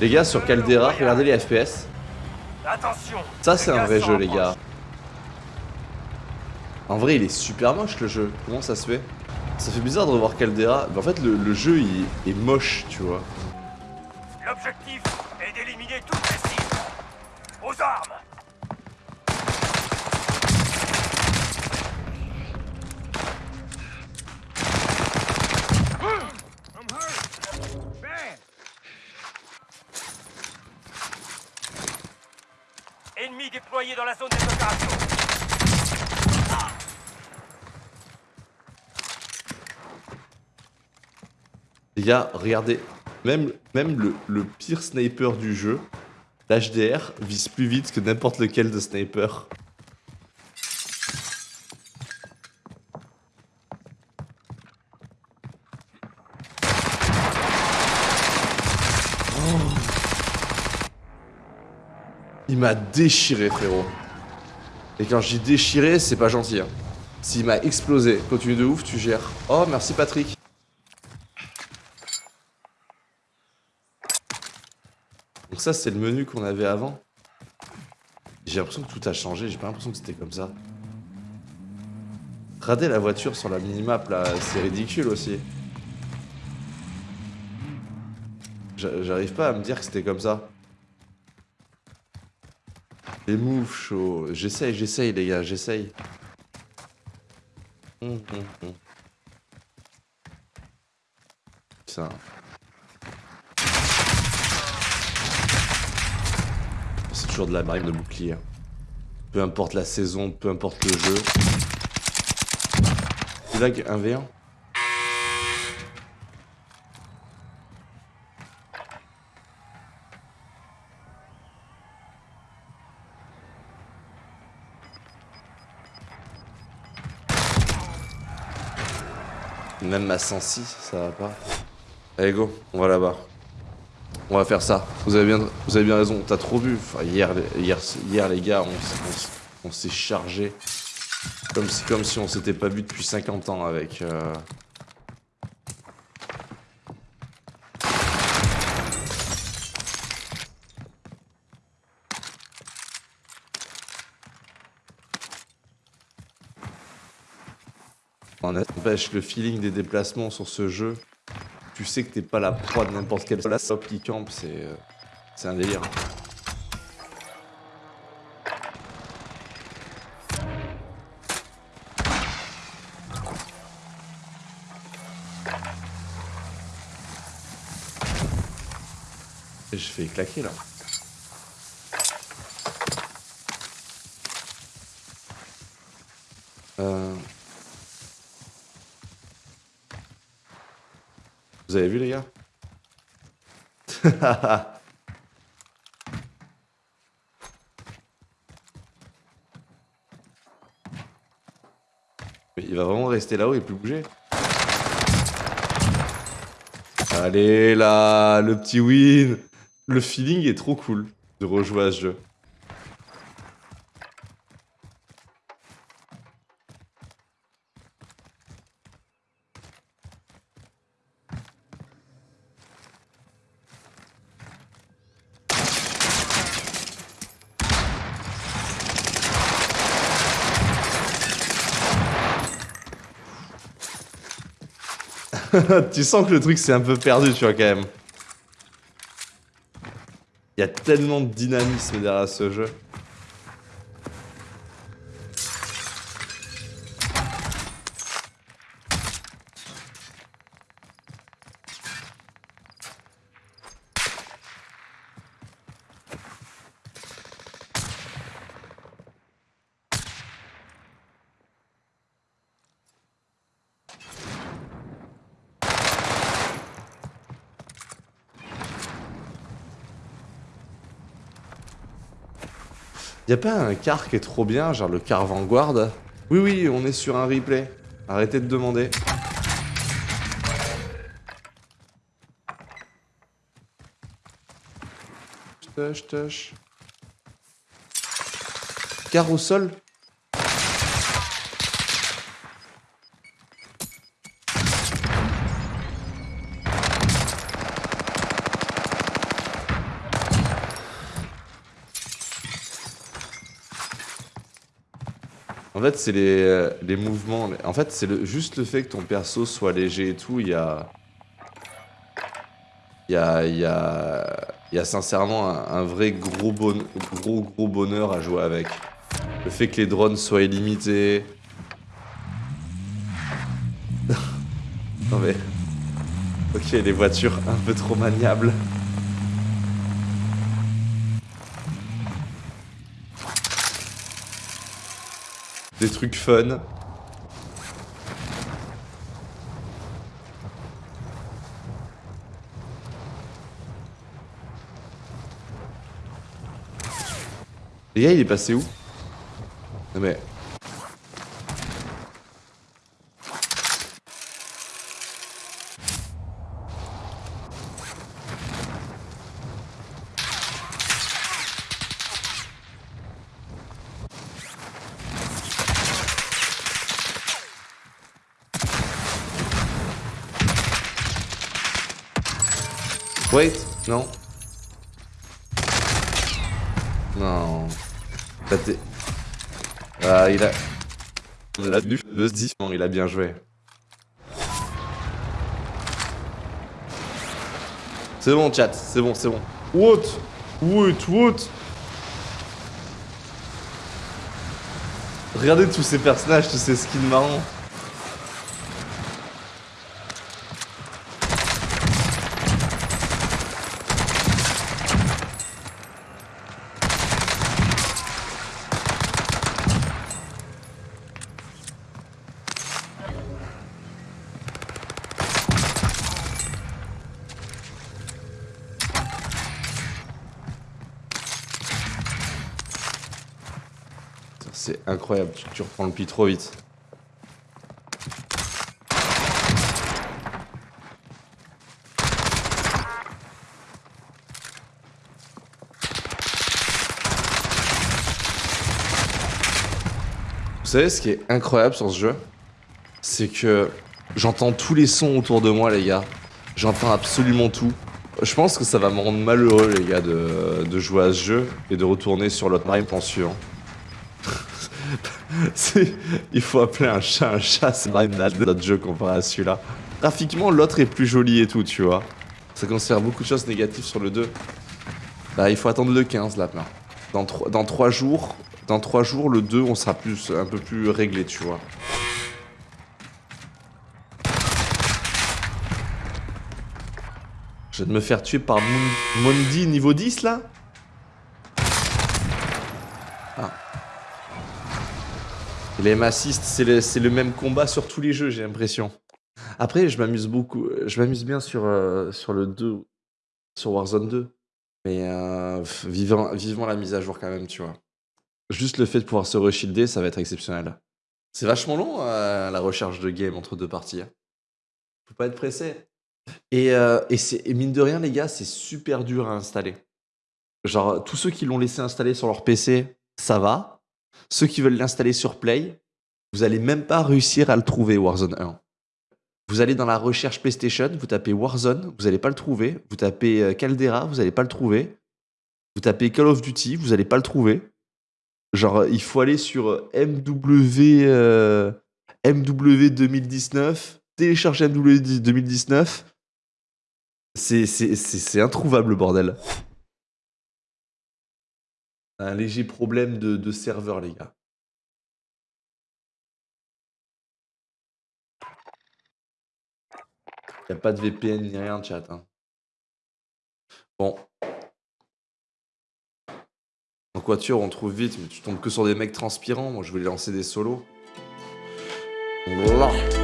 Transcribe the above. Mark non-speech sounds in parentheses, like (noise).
Les gars, sur Caldera, regardez les FPS. Attention Ça, c'est un vrai jeu, les gars. En vrai, il est super moche, le jeu. Comment ça se fait? Ça fait bizarre de revoir Caldera. Mais en fait, le, le jeu, il est moche, tu vois. L'objectif est d'éliminer toutes les cibles. Aux armes Ennemi déployé dans la zone des opérations. Les gars, regardez. Même, le, le pire sniper du jeu, l'HDR, vise plus vite que n'importe lequel de sniper. Il m'a déchiré, frérot. Et quand je dis déchiré, c'est pas gentil. Hein. S'il m'a explosé, continue de ouf, tu gères. Oh, merci Patrick. Donc ça, c'est le menu qu'on avait avant. J'ai l'impression que tout a changé, j'ai pas l'impression que c'était comme ça. Rader la voiture sur la minimap, là, c'est ridicule aussi. J'a- J'arrive pas à me dire que c'était comme ça. Les moves chauds. J'essaye, j'essaye, les gars, j'essaye. Hum, hum, hum. Putain. C'est toujours de la marine de bouclier. hein. Peu importe la saison, peu importe le jeu. C'est là qu'un V1 Même ma 106, ça va pas. Allez go, on va là-bas. On va faire ça. Vous avez bien, vous avez bien raison. T'as trop bu. Hier, hier, hier, les gars, on s'est chargé. Comme si, comme si on s'était pas vu depuis 50 ans avec. euh, En N'empêche, le feeling des déplacements sur ce jeu, tu sais que t'es pas la proie de n'importe quelle stop qui campe, c'est euh, c'est un délire. Je fais claquer là. Vous avez vu les gars? (laughs) Il va vraiment rester là-haut et plus bouger. Allez là, le petit win Le feeling est trop cool de rejouer à ce jeu. (laughs) tu sens que le truc c'est un peu perdu, tu vois, quand même. Il y a tellement de dynamisme derrière ce jeu. Y a pas un car qui est trop bien, genre le car Vanguard Oui, oui, on est sur un replay. Arrêtez de demander. Tush, tush. Car au sol En fait, c'est les, euh, les mouvements. En fait, c'est juste le fait que ton perso soit léger et tout. Il y a. Il y a, il y a, il y a sincèrement un, un vrai gros, bon, gros gros bonheur à jouer avec. Le fait que les drones soient illimités. (laughs) non mais... Ok, les voitures un peu trop maniables. Des trucs fun. Les gars, il est passé où? Non mais... Wait, non. Non. Bah, Ah, il a... A du il a bien joué. C'est bon, chat, c'est bon, c'est bon. What What What Regardez tous ces personnages, tous ces skins marrants. C'est incroyable, tu, reprends le pied trop vite. Vous savez ce qui est incroyable sur ce jeu C'est que j'entends tous les sons autour de moi les gars. J'entends absolument tout. Je pense que ça va me rendre malheureux les gars de, jouer à ce jeu et de retourner sur l'autre marine plan suivant. (laughs) Il faut appeler un chat un chat, c'est pas une notre jeu comparé à celui-là. Graphiquement, l'autre est plus joli et tout, tu vois. Ça considère beaucoup de choses négatives sur le 2. Bah, il faut attendre le 15 là, là. Dans, tro- dans 3 jours, dans 3 jours, le 2, on sera plus, un peu plus réglé, tu vois. Je vais me faire tuer par Mon- Mondi niveau 10 là Ah. Et Les M-Assist, c'est le, même combat sur tous les jeux, j'ai l'impression. Après, je m'amuse beaucoup. Je m'amuse bien sur, euh, sur le 2, sur Warzone 2. Mais euh, vivant, vivement la mise à jour quand même, tu vois. Juste le fait de pouvoir se reshilder, ça va être exceptionnel. C'est vachement long euh, la recherche de game entre deux parties. hein. Faut pas être pressé. Euh, et mine de rien, les gars, c'est super dur à installer. Genre, tous ceux qui l'ont laissé installer sur leur PC, ça va. Ceux qui veulent l'installer sur Play, vous allez même pas réussir à le trouver, Warzone 1. Vous allez dans la recherche PlayStation, vous tapez Warzone, vous allez pas le trouver. Vous tapez euh, Caldera, vous allez pas le trouver. Vous tapez Call of Duty, vous allez pas le trouver. Genre, il faut aller sur MW, MW 2019, télécharger MW 2019. C'est c'est- c'est- c'est introuvable, le bordel. Un léger problème de, serveur, les gars. Y a pas de VPN ni rien, chat. hein. Bon. En voiture, on trouve vite, mais tu tombes que sur des mecs transpirants. Moi, je voulais lancer des solos. Voilà.